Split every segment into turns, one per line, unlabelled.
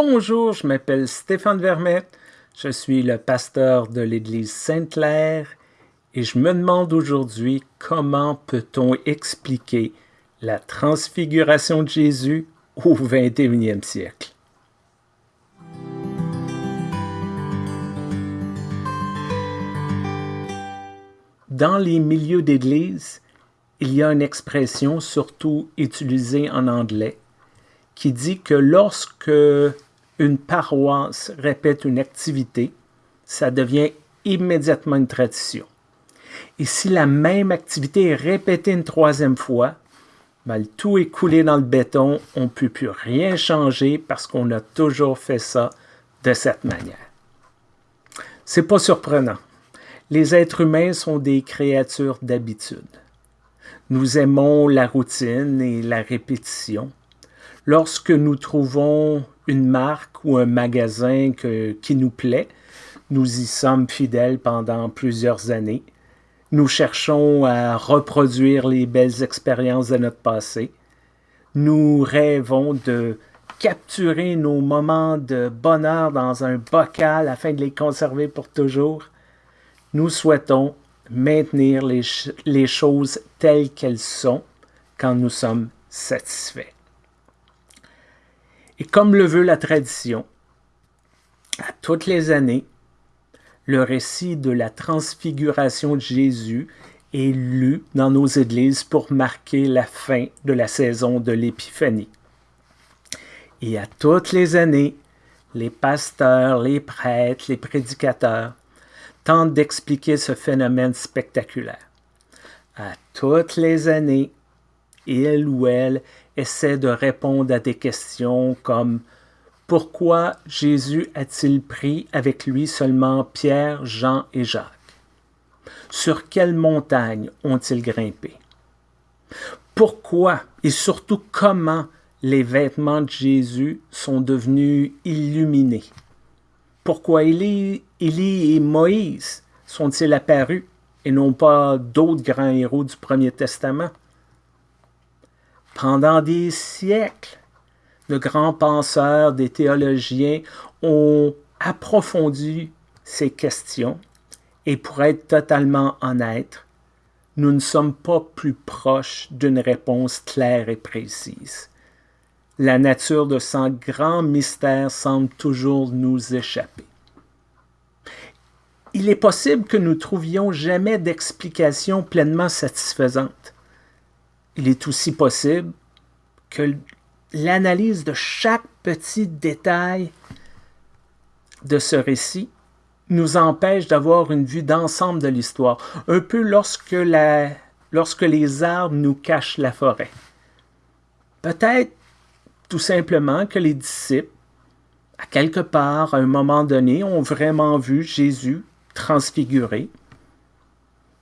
Bonjour, je m'appelle Stéphane Vermette, je suis le pasteur de l'Église Sainte-Claire et je me demande aujourd'hui comment peut-on expliquer la transfiguration de Jésus au 21e siècle. Dans les milieux d'église, il y a une expression surtout utilisée en anglais qui dit que lorsque une paroisse répète une activité, ça devient immédiatement une tradition. Et si la même activité est répétée une troisième fois, ben, tout est coulé dans le béton, on ne peut plus rien changer parce qu'on a toujours fait ça de cette manière. C'est pas surprenant. Les êtres humains sont des créatures d'habitude. Nous aimons la routine et la répétition. Lorsque nous trouvons une marque ou un magasin qui nous plaît, nous y sommes fidèles pendant plusieurs années. Nous cherchons à reproduire les belles expériences de notre passé. Nous rêvons de capturer nos moments de bonheur dans un bocal afin de les conserver pour toujours. Nous souhaitons maintenir les, choses telles qu'elles sont quand nous sommes satisfaits. Et comme le veut la tradition, à toutes les années, le récit de la transfiguration de Jésus est lu dans nos églises pour marquer la fin de la saison de l'Épiphanie. Et à toutes les années, les pasteurs, les prêtres, les prédicateurs tentent d'expliquer ce phénomène spectaculaire. À toutes les années, il ou elle essaie de répondre à des questions comme Pourquoi Jésus a-t-il pris avec lui seulement Pierre, Jean et Jacques? Sur quelle montagne ont-ils grimpé? Pourquoi et surtout comment les vêtements de Jésus sont devenus illuminés? Pourquoi Élie, et Moïse sont-ils apparus et non pas d'autres grands héros du Premier Testament? Pendant des siècles, de grands penseurs, des théologiens ont approfondi ces questions et pour être totalement honnête, nous ne sommes pas plus proches d'une réponse claire et précise. La nature de ce grand mystère semble toujours nous échapper. Il est possible que nous trouvions jamais d'explication pleinement satisfaisante il est aussi possible que l'analyse de chaque petit détail de ce récit nous empêche d'avoir une vue d'ensemble de l'histoire, un peu lorsque, les arbres nous cachent la forêt. Peut-être tout simplement que les disciples, à quelque part, à un moment donné, ont vraiment vu Jésus transfiguré.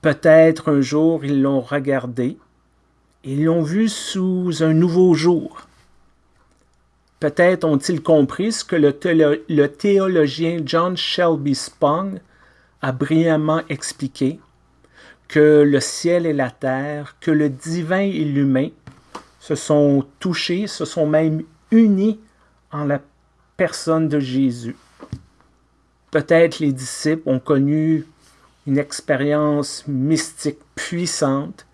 Peut-être un jour ils l'ont regardé ils l'ont vu sous un nouveau jour. Peut-être ont-ils compris ce que le, théologien John Shelby Spong a brillamment expliqué, que le ciel et la terre, que le divin et l'humain se sont touchés, se sont même unis en la personne de Jésus. Peut-être les disciples ont connu une expérience mystique puissante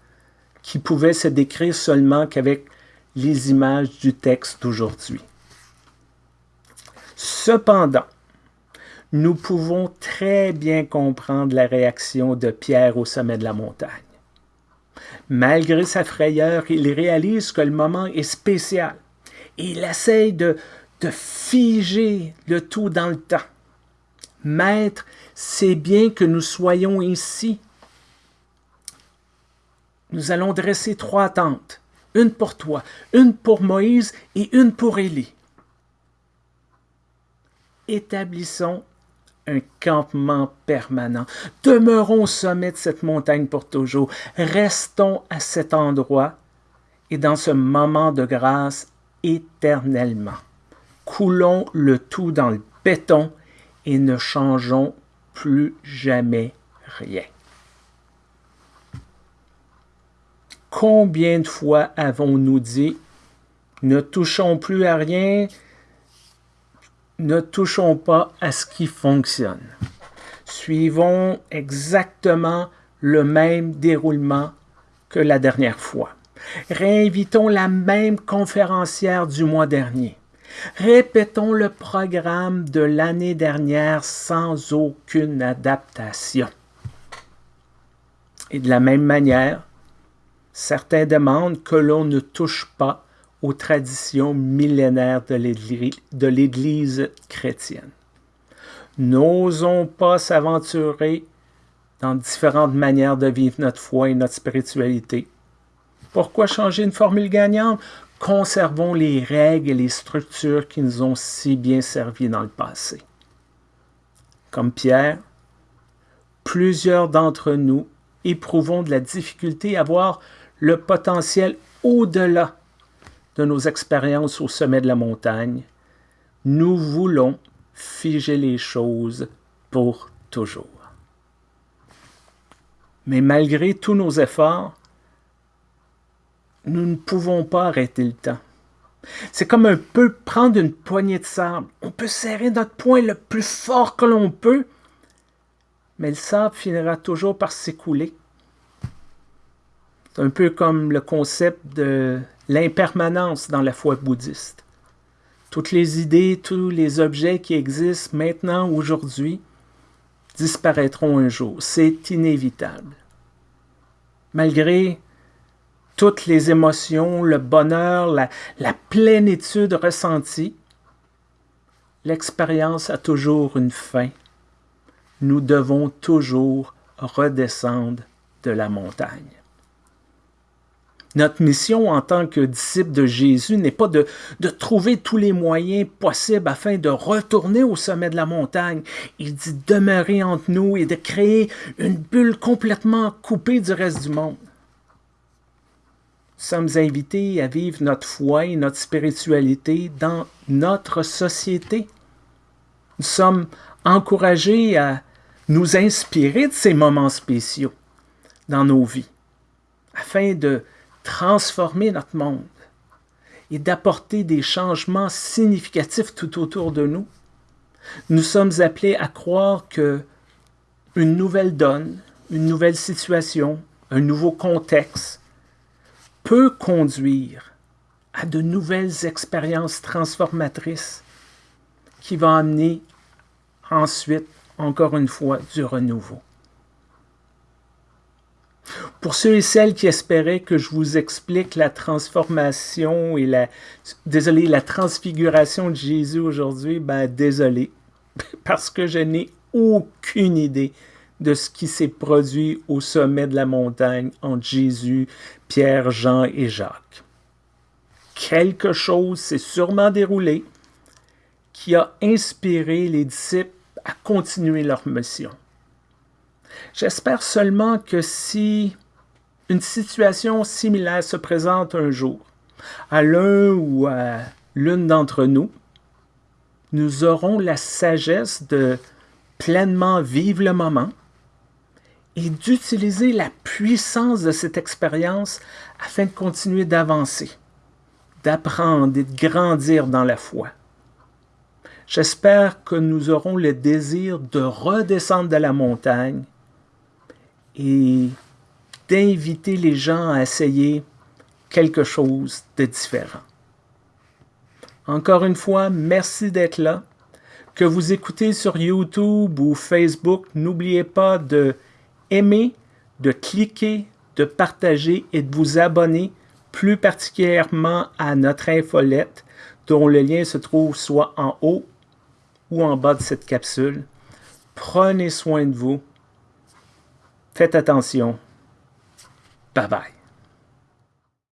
qui pouvait se décrire seulement qu'avec les images du texte d'aujourd'hui. Cependant, nous pouvons très bien comprendre la réaction de Pierre au sommet de la montagne. Malgré sa frayeur, il réalise que le moment est spécial et il essaye de, de figer le tout dans le temps. Maître, c'est bien que nous soyons ici nous allons dresser trois tentes, une pour toi, une pour Moïse et une pour Élie. Établissons un campement permanent. Demeurons au sommet de cette montagne pour toujours. Restons à cet endroit et dans ce moment de grâce éternellement. Coulons le tout dans le béton et ne changeons plus jamais rien. Combien de fois avons-nous dit ne touchons plus à rien, ne touchons pas à ce qui fonctionne. Suivons exactement le même déroulement que la dernière fois. Réinvitons la même conférencière du mois dernier. Répétons le programme de l'année dernière sans aucune adaptation. Et de la même manière, certains demandent que l'on ne touche pas aux traditions millénaires de l'Église chrétienne. N'osons pas s'aventurer dans différentes manières de vivre notre foi et notre spiritualité. Pourquoi changer une formule gagnante? Conservons les règles et les structures qui nous ont si bien servi dans le passé. Comme Pierre, plusieurs d'entre nous éprouvons de la difficulté à voir le potentiel au-delà de nos expériences au sommet de la montagne. Nous voulons figer les choses pour toujours. Mais malgré tous nos efforts, nous ne pouvons pas arrêter le temps. C'est comme un peu prendre une poignée de sable. On peut serrer notre poing le plus fort que l'on peut, mais le sable finira toujours par s'écouler. C'est un peu comme le concept de l'impermanence dans la foi bouddhiste. Toutes les idées, tous les objets qui existent maintenant, aujourd'hui, disparaîtront un jour. C'est inévitable. Malgré toutes les émotions, le bonheur, la, la plénitude ressentie, l'expérience a toujours une fin. Nous devons toujours redescendre de la montagne. Notre mission en tant que disciples de Jésus n'est pas de, trouver tous les moyens possibles afin de retourner au sommet de la montagne. Il dit demeurer entre nous et de créer une bulle complètement coupée du reste du monde. Nous sommes invités à vivre notre foi et notre spiritualité dans notre société. Nous sommes encouragés à nous inspirer de ces moments spéciaux dans nos vies afin de transformer notre monde et d'apporter des changements significatifs tout autour de nous. Nous sommes appelés à croire que une nouvelle donne, une nouvelle situation, un nouveau contexte peut conduire à de nouvelles expériences transformatrices qui vont amener ensuite, encore une fois, du renouveau. Pour ceux et celles qui espéraient que je vous explique la transformation et la, désolé, la transfiguration de Jésus aujourd'hui, ben désolé, parce que je n'ai aucune idée de ce qui s'est produit au sommet de la montagne entre Jésus, Pierre, Jean et Jacques. Quelque chose s'est sûrement déroulé qui a inspiré les disciples à continuer leur mission. J'espère seulement que si une situation similaire se présente un jour, à l'un ou à l'une d'entre nous, nous aurons la sagesse de pleinement vivre le moment et d'utiliser la puissance de cette expérience afin de continuer d'avancer, d'apprendre et de grandir dans la foi. J'espère que nous aurons le désir de redescendre de la montagne et d'inviter les gens à essayer quelque chose de différent. Encore une fois, merci d'être là. Que vous écoutez sur YouTube ou Facebook, n'oubliez pas de aimer, de cliquer, de partager et de vous abonner plus particulièrement à notre infolette dont le lien se trouve soit en haut ou en bas de cette capsule. Prenez soin de vous Faites attention. Bye bye.